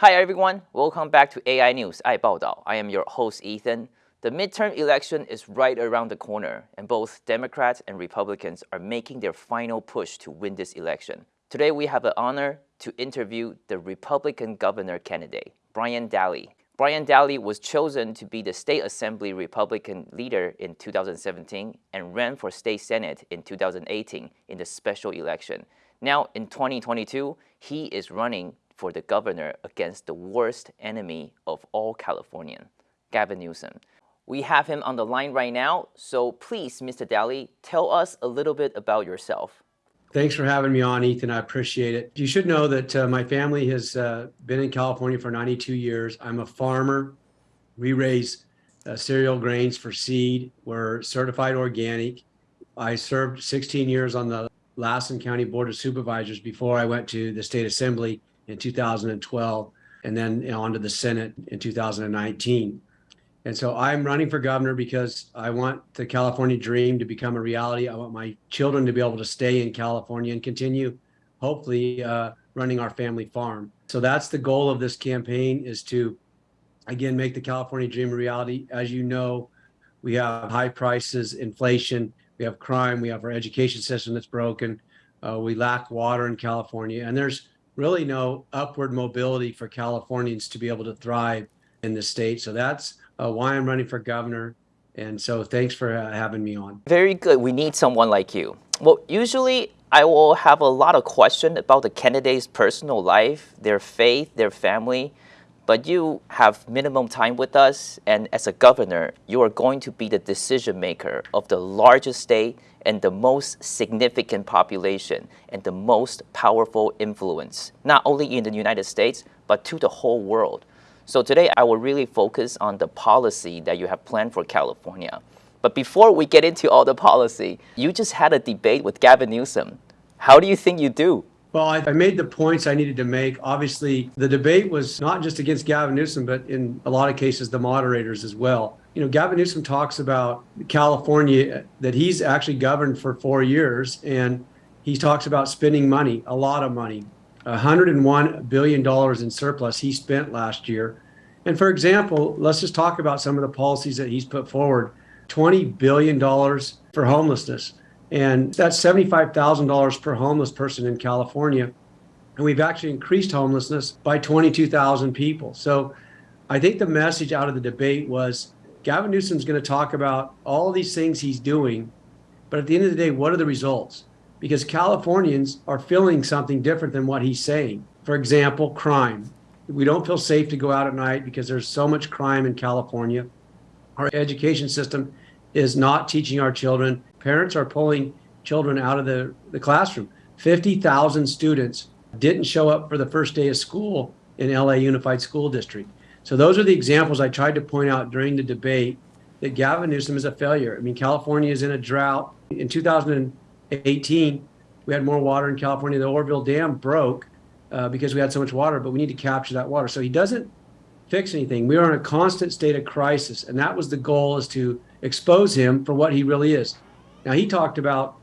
Hi everyone, welcome back to AI News 爱报道. I am your host Ethan. The midterm election is right around the corner, and both Democrats and Republicans are making their final push to win this election. Today we have the honor to interview the Republican governor candidate, Brian Dahle. Brian Dahle was chosen to be the state assembly Republican leader in 2017 and ran for state senate in 2018 in the special election. Now in 2022, he is running for the governor against the worst enemy of all Californian, Gavin Newsom. We have him on the line right now, so please, Mr. Dahle, tell us a little bit about yourself. Thanks for having me on, Ethan. I appreciate it. You should know that uh, my family has uh, been in California for 92 years. I'm a farmer. We raise uh, cereal grains for seed. We're certified organic. I served 16 years on the Lassen County Board of Supervisors before I went to the state assembly in 2012 and then you know, onto the Senate in 2019. And so I'm running for governor because I want the California dream to become a reality. I want my children to be able to stay in California and continue, hopefully, uh, running our family farm. So that's the goal of this campaign is to, again, make the California dream a reality. As you know, we have high prices, inflation, we have crime, we have our education system that's broken, uh, we lack water in California, and there's really no upward mobility for Californians to be able to thrive in the state. So that's uh, why I'm running for governor. And so thanks for uh, having me on. Very good. We need someone like you. Well, usually I will have a lot of questions about the candidate's personal life, their faith, their family. But you have minimum time with us, and as a governor, you are going to be the decision maker of the largest state and the most significant population and the most powerful influence, not only in the United States, but to the whole world. So today I will really focus on the policy that you have planned for California. But before we get into all the policy, you just had a debate with Gavin Newsom. How do you think you do? Well, I, I, made the points I needed to make. Obviously, the debate was not just against Gavin Newsom, but in a lot of cases, the moderators as well. You know, Gavin Newsom talks about California, uh, that he's actually governed for four years, and he talks about spending money, a lot of money, $101 billion in surplus he spent last year. And for example, let's just talk about some of the policies that he's put forward $20 billion for homelessness. And that's $75,000 per homeless person in California. And we've actually increased homelessness by 22,000 people. So I think the message out of the debate was Gavin Newsom's going to talk about all these things he's doing. But at the end of the day, what are the results? Because Californians are feeling something different than what he's saying. For example, crime. We don't feel safe to go out at night because there's so much crime in California. Our education system is not teaching our children. Parents are pulling children out of the, the classroom. 50,000 students didn't show up for the first day of school in LA Unified School District. So those are the examples I tried to point out during the debate that Gavin Newsom is a failure. I mean, California is in a drought. In 2018, we had more water in California. The Oroville Dam broke uh, because we had so much water, but we need to capture that water. So he doesn't fix anything. We are in a constant state of crisis, and that was the goal: is to expose him for what he really is. Now, he talked about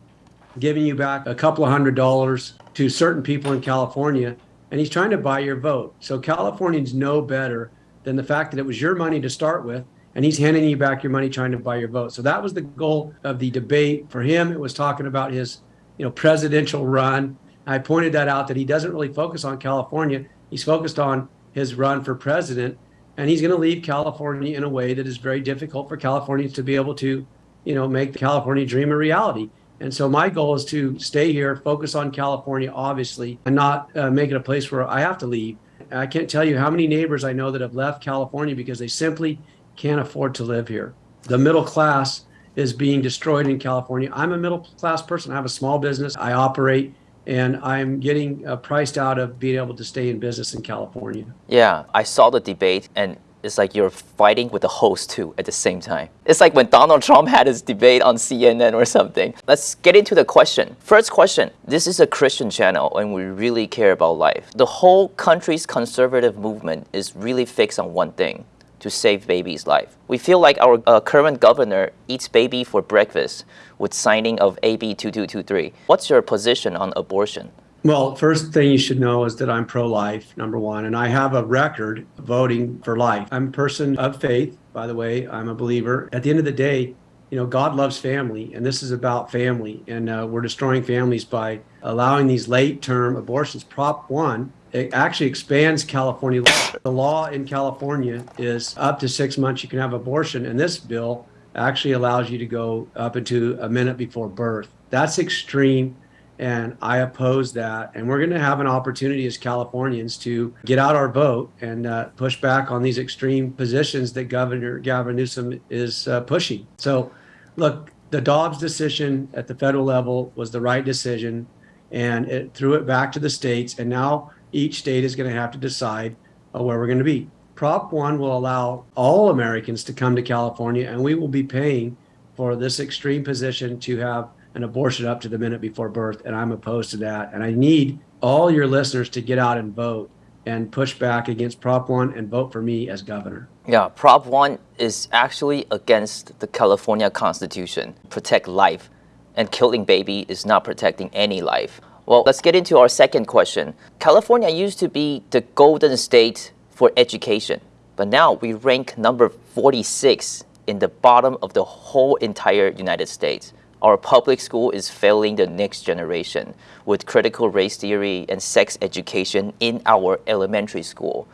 giving you back a couple of hundred dollars to certain people in California, and he's trying to buy your vote. So Californians know better than the fact that it was your money to start with, and he's handing you back your money trying to buy your vote. So that was the goal of the debate. For him, it was talking about his, you know, presidential run. I pointed that out that he doesn't really focus on California. He's focused on his run for president and he's going to leave California in a way that is very difficult for Californians to be able to, you know, make the California dream a reality. And so my goal is to stay here, focus on California, obviously, and not uh, make it a place where I have to leave. I can't tell you how many neighbors I know that have left California because they simply can't afford to live here. The middle class is being destroyed in California. I'm a middle class person. I have a small business. I operate and I'm getting uh, priced out of being able to stay in business in California. Yeah, I saw the debate and it's like you're fighting with the host too at the same time. It's like when Donald Trump had his debate on CNN or something. Let's get into the question. First question, this is a Christian channel and we really care about life. The whole country's conservative movement is really fixed on one thing, to save baby's life. We feel like our uh, current governor eats baby for breakfast with signing of AB 2223. What's your position on abortion? Well, first thing you should know is that I'm pro life, number one, and I have a record voting for life. I'm a person of faith, by the way, I'm a believer. At the end of the day, you know, God loves family, and this is about family, and uh, we're destroying families by allowing these late term abortions. Prop 1 it actually expands California law. The law in California is up to six months you can have abortion, and this bill actually allows you to go up into a minute before birth. That's extreme, and I oppose that. And we're going to have an opportunity as Californians to get out our vote and uh, push back on these extreme positions that Governor Gavin Newsom is uh, pushing. So, look, the Dobbs decision at the federal level was the right decision, and it threw it back to the states. And now each state is going to have to decide uh, where we're going to be. Prop 1 will allow all Americans to come to California, and we will be paying for this extreme position to have an abortion up to the minute before birth. And I'm opposed to that. And I need all your listeners to get out and vote and push back against Prop 1 and vote for me as governor. Yeah, Prop 1 is actually against the California Constitution, protect life, and killing baby is not protecting any life. Well, let's get into our second question. California used to be the golden state for education, but now we rank number 46 in the bottom of the whole entire United States. Our public school is failing the next generation with critical race theory and sex education in our elementary school.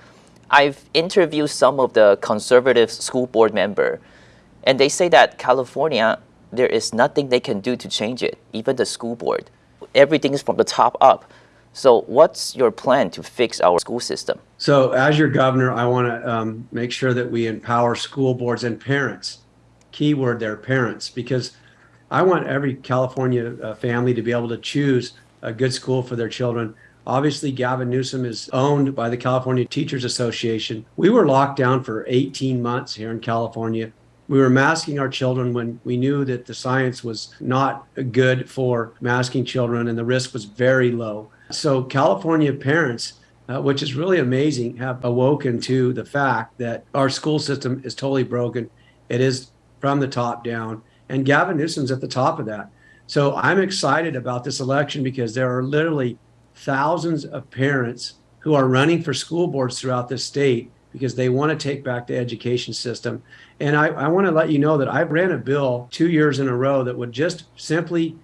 I've interviewed some of the conservative school board member, and they say that California, there is nothing they can do to change it, even the school board everything is from the top up. So what's your plan to fix our school system? So as your governor, I want to um, make sure that we empower school boards and parents. Keyword there, parents, because I want every California uh, family to be able to choose a good school for their children. Obviously, Gavin Newsom is owned by the California Teachers Association. We were locked down for 18 months here in California we were masking our children when we knew that the science was not good for masking children and the risk was very low. So, California parents, uh, which is really amazing, have awoken to the fact that our school system is totally broken. It is from the top down, and Gavin Newsom's at the top of that. So, I'm excited about this election because there are literally thousands of parents who are running for school boards throughout this state because they want to take back the education system. And I, I want to let you know that I ran a bill two years in a row that would just simply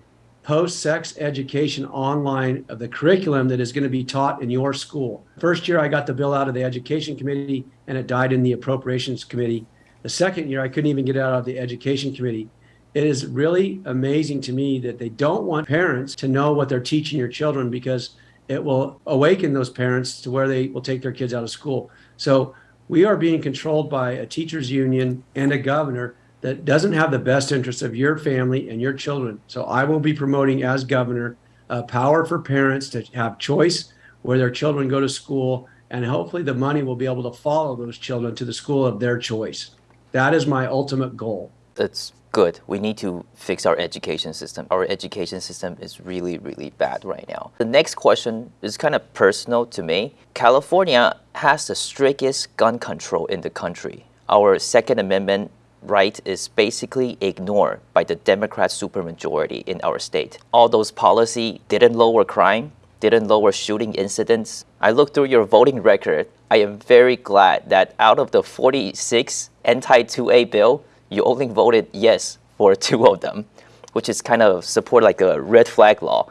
post sex education online of the curriculum that is going to be taught in your school. First year, I got the bill out of the education committee and it died in the appropriations committee. The second year, I couldn't even get it out of the education committee. It is really amazing to me that they don't want parents to know what they're teaching your children because it will awaken those parents to where they will take their kids out of school. So we are being controlled by a teachers union and a governor that doesn't have the best interests of your family and your children. So I will be promoting as governor uh, power for parents to have choice where their children go to school, and hopefully the money will be able to follow those children to the school of their choice. That is my ultimate goal. That's good. We need to fix our education system. Our education system is really, really bad right now. The next question is kind of personal to me. California has the strictest gun control in the country. Our Second Amendment right is basically ignored by the Democrat supermajority in our state. All those policy didn't lower crime, didn't lower shooting incidents. I looked through your voting record. I am very glad that out of the 46 anti-2A bill, you only voted yes for two of them, which is kind of support like a red flag law.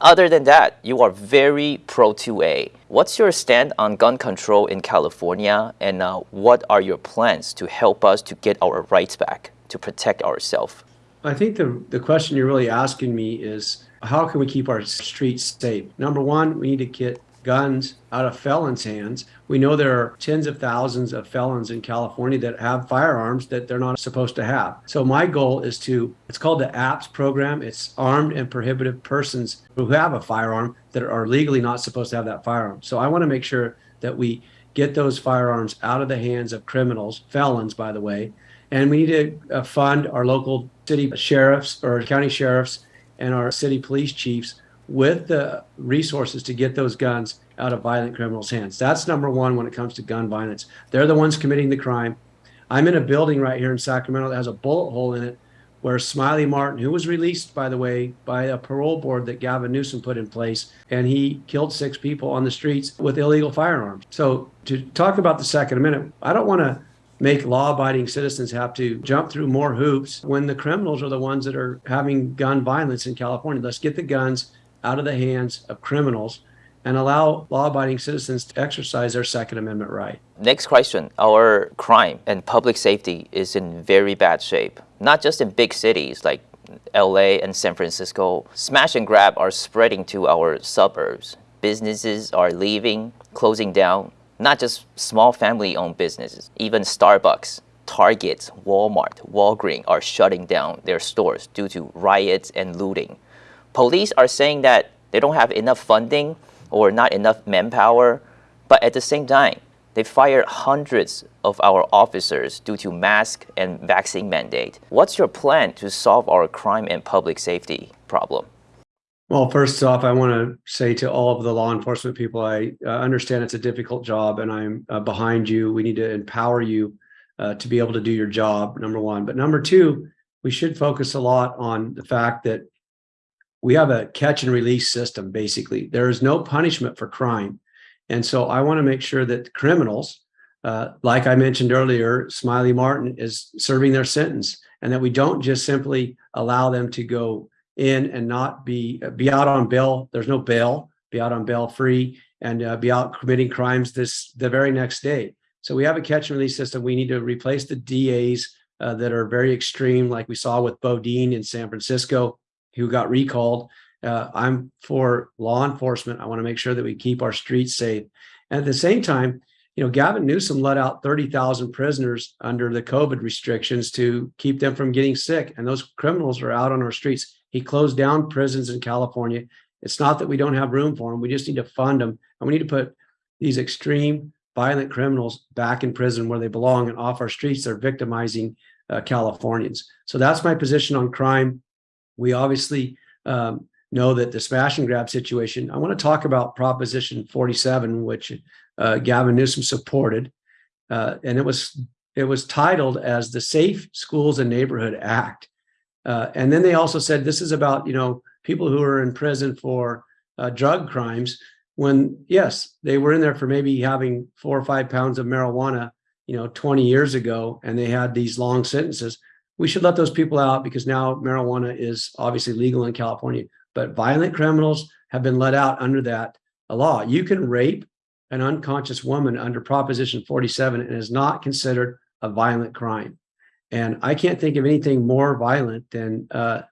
Other than that, you are very pro 2A. What's your stand on gun control in California, and uh, what are your plans to help us to get our rights back, to protect ourselves? I think the, the question you're really asking me is how can we keep our streets safe? Number one, we need to get guns out of felons' hands. We know there are tens of thousands of felons in California that have firearms that they're not supposed to have. So my goal is to, it's called the APPS program. It's armed and prohibited persons who have a firearm that are legally not supposed to have that firearm. So I want to make sure that we get those firearms out of the hands of criminals, felons, by the way. And we need to uh, fund our local city sheriffs or county sheriffs and our city police chiefs with the resources to get those guns out of violent criminals' hands. That's number one when it comes to gun violence. They're the ones committing the crime. I'm in a building right here in Sacramento that has a bullet hole in it where Smiley Martin, who was released, by the way, by a parole board that Gavin Newsom put in place, and he killed six people on the streets with illegal firearms. So, to talk about the Second Amendment, I don't want to make law abiding citizens have to jump through more hoops when the criminals are the ones that are having gun violence in California. Let's get the guns out of the hands of criminals and allow law abiding citizens to exercise their Second Amendment right. Next question Our crime and public safety is in very bad shape, not just in big cities like LA and San Francisco. Smash and grab are spreading to our suburbs. Businesses are leaving, closing down, not just small family owned businesses, even Starbucks. Target, Walmart, Walgreens are shutting down their stores due to riots and looting. Police are saying that they don't have enough funding or not enough manpower, but at the same time, they fired hundreds of our officers due to mask and vaccine mandate. What's your plan to solve our crime and public safety problem? Well, first off, I want to say to all of the law enforcement people, I uh, understand it's a difficult job and I'm uh, behind you. We need to empower you uh, to be able to do your job, number one. But number two, we should focus a lot on the fact that we have a catch and release system basically. There is no punishment for crime. And so i want to make sure that criminals uh, like i mentioned earlier smiley martin is serving their sentence and that we don't just simply allow them to go in and not be be out on bail. There's no bail be out on bail free and uh, be out committing crimes this the very next day. So we have a catch and release system. We need to replace the das uh, that are very extreme like we saw with Boudin in san francisco who got recalled. Uh, I'm for law enforcement. I want to make sure that we keep our streets safe. And at the same time, you know, Gavin Newsom let out 30,000 prisoners under the COVID restrictions to keep them from getting sick. And those criminals are out on our streets. He closed down prisons in California. It's not that we don't have room for them. We just need to fund them. And we need to put these extreme violent criminals back in prison where they belong and off our streets. They're victimizing uh, Californians. So that's my position on crime. We obviously um, know that the smash and grab situation. I want to talk about Proposition 47, which uh, Gavin Newsom supported, uh, and it was it was titled as the Safe Schools and Neighborhood Act. Uh, and then they also said this is about you know people who are in prison for uh, drug crimes. When yes, they were in there for maybe having four or five pounds of marijuana, you know, 20 years ago, and they had these long sentences we should let those people out because now marijuana is obviously legal in California. But violent criminals have been let out under that law. You can rape an unconscious woman under Proposition 47 and is not considered a violent crime. And I can't think of anything more violent than uh,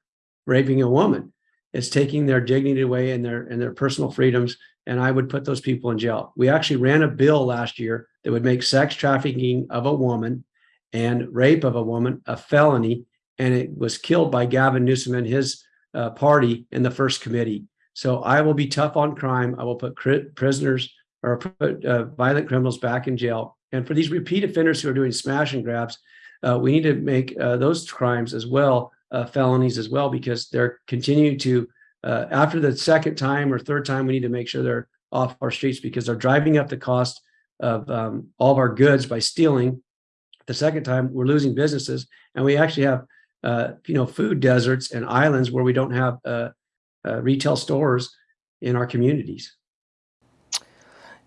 raping a woman. It's taking their dignity away and their and their personal freedoms. And I would put those people in jail. We actually ran a bill last year that would make sex trafficking of a woman and rape of a woman a felony, and it was killed by Gavin Newsom and his uh, party in the first committee. So I will be tough on crime. I will put prisoners or put uh, violent criminals back in jail. And for these repeat offenders who are doing smash and grabs, uh, we need to make uh, those crimes as well uh, felonies as well because they're continuing to uh, after the second time or third time we need to make sure they're off our streets because they're driving up the cost of um, all of our goods by stealing the second time, we're losing businesses, and we actually have uh, you know food deserts and islands where we don't have uh, uh, retail stores in our communities.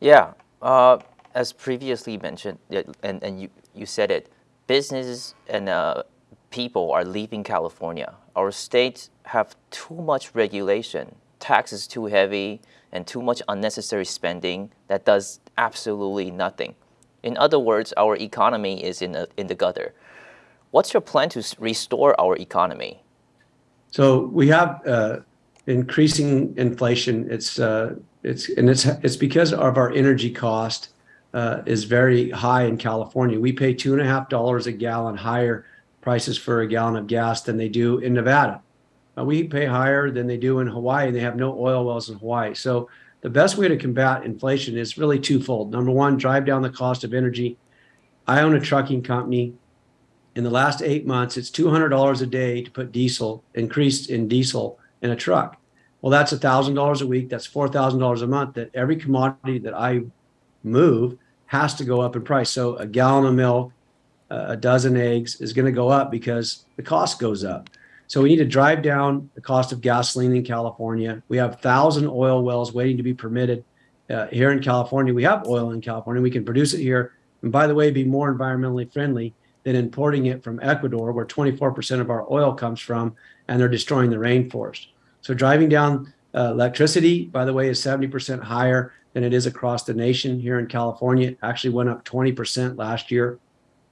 Yeah, uh, as previously mentioned, and and you you said it, businesses and uh, people are leaving California. Our states have too much regulation, taxes too heavy, and too much unnecessary spending that does absolutely nothing. In other words, our economy is in, in the gutter. What's your plan to restore our economy? So we have uh, increasing inflation. It's uh, it's and it's it's because of our energy cost uh, is very high in California. We pay two and a half dollars a gallon higher prices for a gallon of gas than they do in Nevada. Uh, we pay higher than they do in Hawaii, and they have no oil wells in Hawaii. So the best way to combat inflation is really twofold. Number one, drive down the cost of energy. I own a trucking company. In the last eight months, it's $200 a day to put diesel, increased in diesel in a truck. Well, that's $1,000 a week. That's $4,000 a month that every commodity that I move has to go up in price. So a gallon of milk, a dozen eggs is going to go up because the cost goes up. So we need to drive down the cost of gasoline in California. We have thousand oil wells waiting to be permitted uh, here in California. We have oil in California. We can produce it here. And by the way, be more environmentally friendly than importing it from Ecuador, where 24% of our oil comes from, and they're destroying the rainforest. So driving down uh, electricity, by the way, is 70% higher than it is across the nation here in California. It actually went up 20% last year.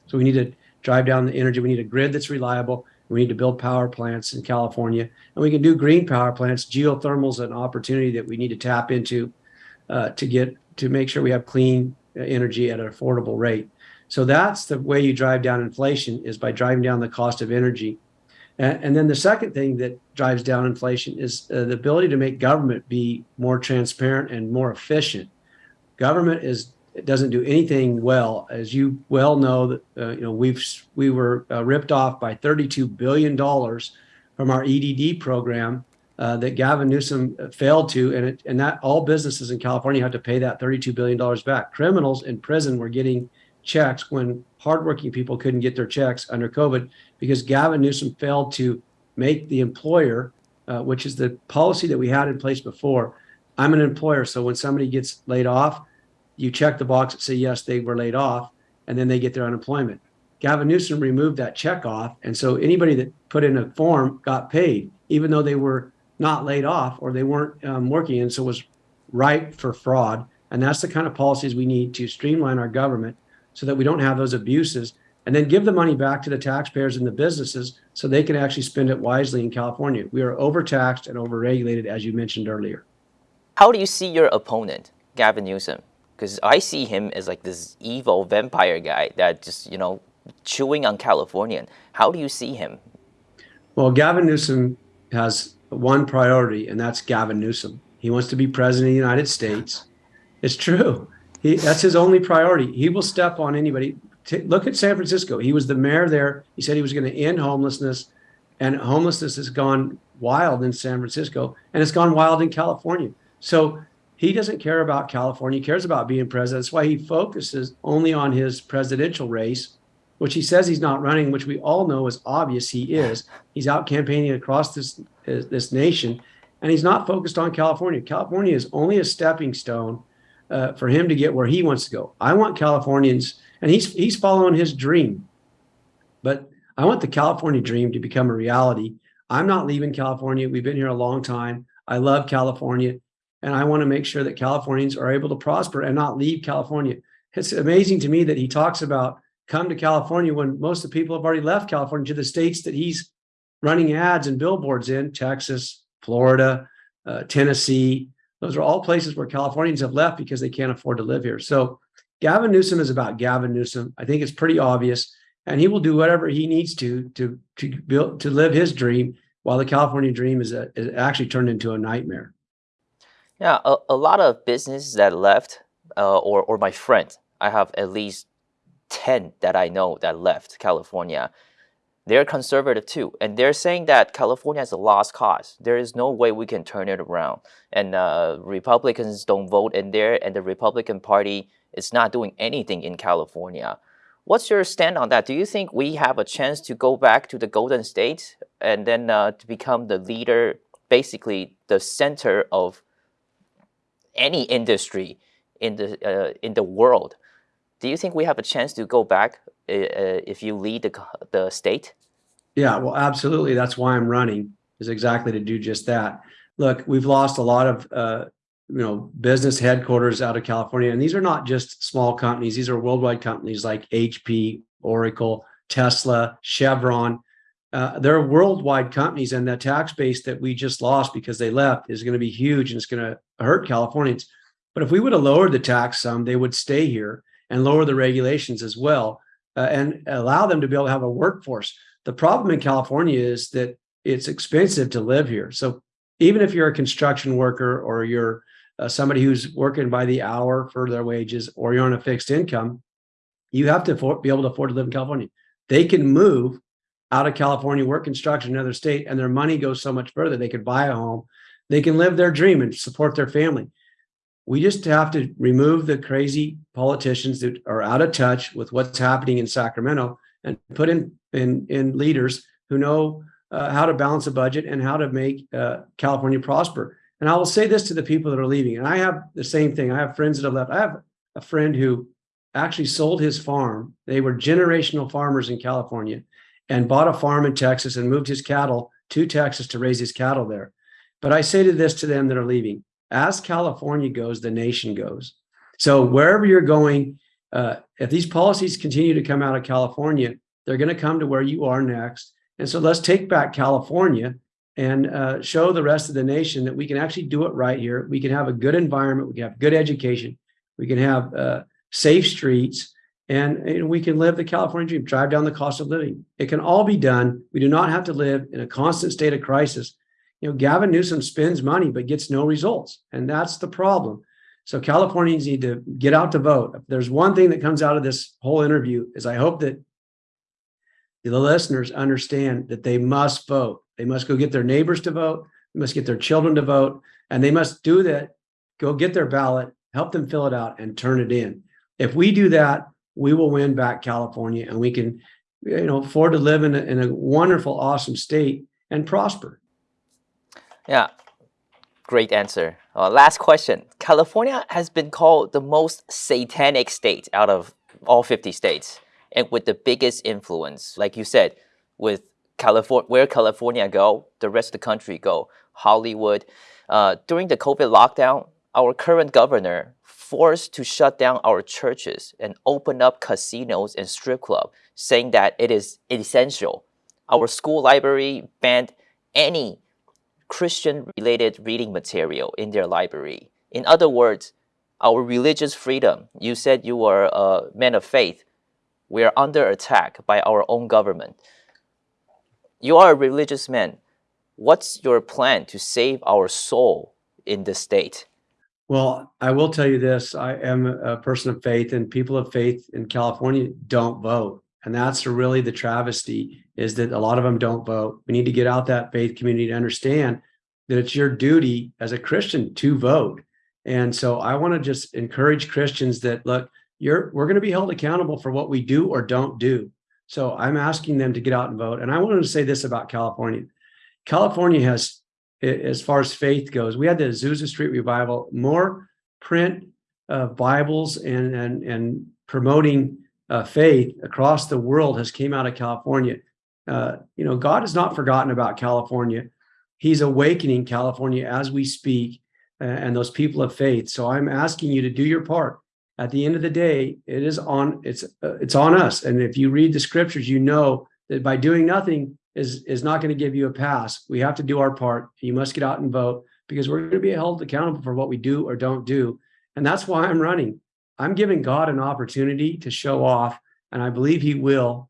So we need to drive down the energy. We need a grid that's reliable. We need to build power plants in California. And we can do green power plants. Geothermal is an opportunity that we need to tap into uh, to get to make sure we have clean energy at an affordable rate. So that's the way you drive down inflation is by driving down the cost of energy. And, and then the second thing that drives down inflation is uh, the ability to make government be more transparent and more efficient. Government is it doesn't do anything well, as you well know. That uh, you know we've we were uh, ripped off by 32 billion dollars from our EDD program uh, that Gavin Newsom uh, failed to, and it, and that all businesses in California have to pay that 32 billion dollars back. Criminals in prison were getting checks when hardworking people couldn't get their checks under COVID because Gavin Newsom failed to make the employer, uh, which is the policy that we had in place before. I'm an employer, so when somebody gets laid off, you check the box and say yes, they were laid off, and then they get their unemployment. Gavin Newsom removed that check off, and so anybody that put in a form got paid, even though they were not laid off or they weren't um, working, and so it was ripe for fraud. And that's the kind of policies we need to streamline our government so that we don't have those abuses and then give the money back to the taxpayers and the businesses so they can actually spend it wisely in California. We are overtaxed and overregulated, as you mentioned earlier. How do you see your opponent, Gavin Newsom? Because I see him as like this evil vampire guy that just, you know, chewing on Californian. How do you see him? Well, Gavin Newsom has one priority, and that's Gavin Newsom. He wants to be president of the United States. It's true. He, that's his only priority. He will step on anybody. T- look at San Francisco. He was the mayor there. He said he was going to end homelessness, and homelessness has gone wild in San Francisco, and it's gone wild in California. So he doesn't care about California. He cares about being president. That's why he focuses only on his presidential race, which he says he's not running, which we all know is obvious he is. He's out campaigning across this this nation, and he's not focused on California. California is only a stepping stone uh, for him to get where he wants to go. I want Californians, and he's he's following his dream, but I want the California dream to become a reality. I'm not leaving California. We've been here a long time. I love California, and I want to make sure that Californians are able to prosper and not leave California. It's amazing to me that he talks about come to California when most of the people have already left California to the states that he's running ads and billboards in Texas, Florida, uh, Tennessee, those are all places where Californians have left because they can't afford to live here. So Gavin Newsom is about Gavin Newsom. I think it's pretty obvious, and he will do whatever he needs to to to build to live his dream. While the California dream is, a, is actually turned into a nightmare. Yeah, a, a lot of businesses that left, uh, or or my friend, I have at least ten that I know that left California they're conservative too, and they're saying that California is a lost cause. There is no way we can turn it around, and uh, Republicans don't vote in there, and the Republican Party is not doing anything in California. What's your stand on that? Do you think we have a chance to go back to the Golden State and then uh, to become the leader, basically the center of any industry in the uh, in the world? Do you think we have a chance to go back uh, if you lead the, the state? Yeah, well, absolutely. That's why I'm running is exactly to do just that. Look, we've lost a lot of uh, you know business headquarters out of California, and these are not just small companies. These are worldwide companies like HP, Oracle, Tesla, Chevron. Uh, they're worldwide companies, and the tax base that we just lost because they left is going to be huge, and it's going to hurt Californians. But if we would have lowered the tax some, they would stay here and lower the regulations as well uh, and allow them to be able to have a workforce. The problem in California is that it's expensive to live here. So even if you're a construction worker or you're uh, somebody who's working by the hour for their wages or you're on a fixed income, you have to be able to afford to live in California. They can move out of California, work construction in another state, and their money goes so much further. They could buy a home, they can live their dream and support their family. We just have to remove the crazy politicians that are out of touch with what's happening in Sacramento and put in in, in leaders who know uh, how to balance a budget and how to make uh, California prosper. And I will say this to the people that are leaving, and I have the same thing. I have friends that have left. I have a friend who actually sold his farm. They were generational farmers in California and bought a farm in Texas and moved his cattle to Texas to raise his cattle there. But I say to this to them that are leaving, as California goes, the nation goes. So wherever you're going, uh, if these policies continue to come out of California, they're going to come to where you are next. And so let's take back California and uh, show the rest of the nation that we can actually do it right here. We can have a good environment. We can have good education. We can have uh, safe streets and, and, we can live the California dream, drive down the cost of living. It can all be done. We do not have to live in a constant state of crisis. You know, Gavin Newsom spends money but gets no results. And that's the problem. So Californians need to get out to vote. If there's one thing that comes out of this whole interview is I hope that the listeners understand that they must vote. They must go get their neighbors to vote. They must get their children to vote. And they must do that, go get their ballot, help them fill it out and turn it in. If we do that, we will win back California and we can, you know, afford to live in a, in a wonderful, awesome state and prosper. Yeah, great answer. Uh, last question. California has been called the most satanic state out of all 50 states and with the biggest influence, like you said, with California, where California go, the rest of the country go. Hollywood. Uh, during the COVID lockdown, our current governor forced to shut down our churches and open up casinos and strip club, saying that it is essential. Our school library banned any Christian-related reading material in their library. In other words, our religious freedom, you said you were a man of faith, we are under attack by our own government. You are a religious man. What's your plan to save our soul in the state? Well, I will tell you this. I am a person of faith and people of faith in California don't vote. And that's really the travesty is that a lot of them don't vote. We need to get out that faith community to understand that it's your duty as a Christian to vote. And so I want to just encourage Christians that look, you're we're going to be held accountable for what we do or don't do. So I'm asking them to get out and vote. And I wanted to say this about California. California has, as far as faith goes, we had the Azusa Street revival, more print uh, Bibles and and and promoting uh, faith across the world has came out of California. Uh, you know, God has not forgotten about California. He's awakening California as we speak, and those people of faith. So I'm asking you to do your part at the end of the day, it is on it's uh, it's on us. And if you read the scriptures, you know that by doing nothing is is not going to give you a pass. We have to do our part. You must get out and vote because we're going to be held accountable for what we do or don't do. And that's why I'm running. I'm giving God an opportunity to show off, and I believe He will.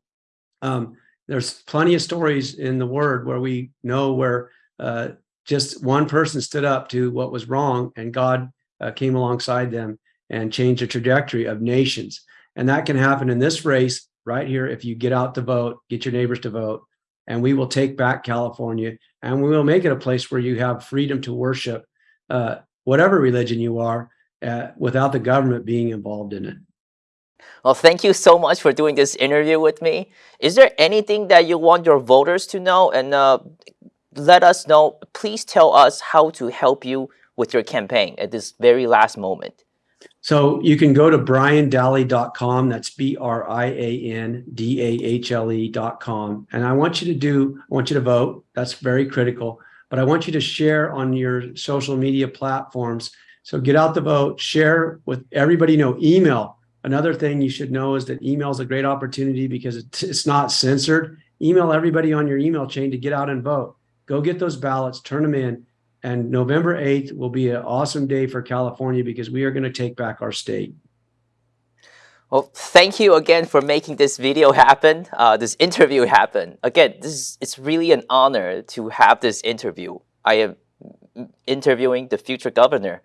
Um, there's plenty of stories in the Word where we know where uh, just one person stood up to what was wrong, and God uh, came alongside them and changed the trajectory of nations. And that can happen in this race right here if you get out to vote, get your neighbors to vote, and we will take back California and we will make it a place where you have freedom to worship uh, whatever religion you are uh, without the government being involved in it. Well, thank you so much for doing this interview with me. Is there anything that you want your voters to know? And uh, let us know, please tell us how to help you with your campaign at this very last moment. So you can go to briandahle.com. That's B-R-I-A-N-D-A-H-L-E.com. And I want you to do, I want you to vote. That's very critical. But I want you to share on your social media platforms. So get out the vote, share with everybody you know, email. Another thing you should know is that email is a great opportunity because it's not censored. Email everybody on your email chain to get out and vote. Go get those ballots, turn them in and November 8th will be an awesome day for California because we are going to take back our state. Well, thank you again for making this video happen, uh, this interview happen. Again, this is, it's really an honor to have this interview. I am interviewing the future governor.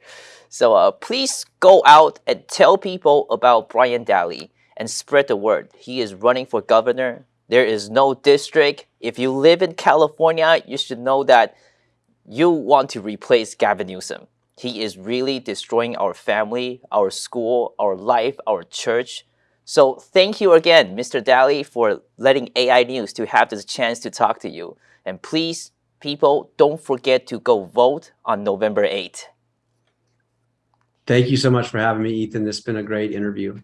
So uh, please go out and tell people about Brian Dahle and spread the word. He is running for governor. There is no district. If you live in California, you should know that you want to replace Gavin Newsom. He is really destroying our family, our school, our life, our church. So thank you again, Mr. Dahle, for letting AI News to have this chance to talk to you. And please, people, don't forget to go vote on November 8th. Thank you so much for having me, Ethan. This has been a great interview.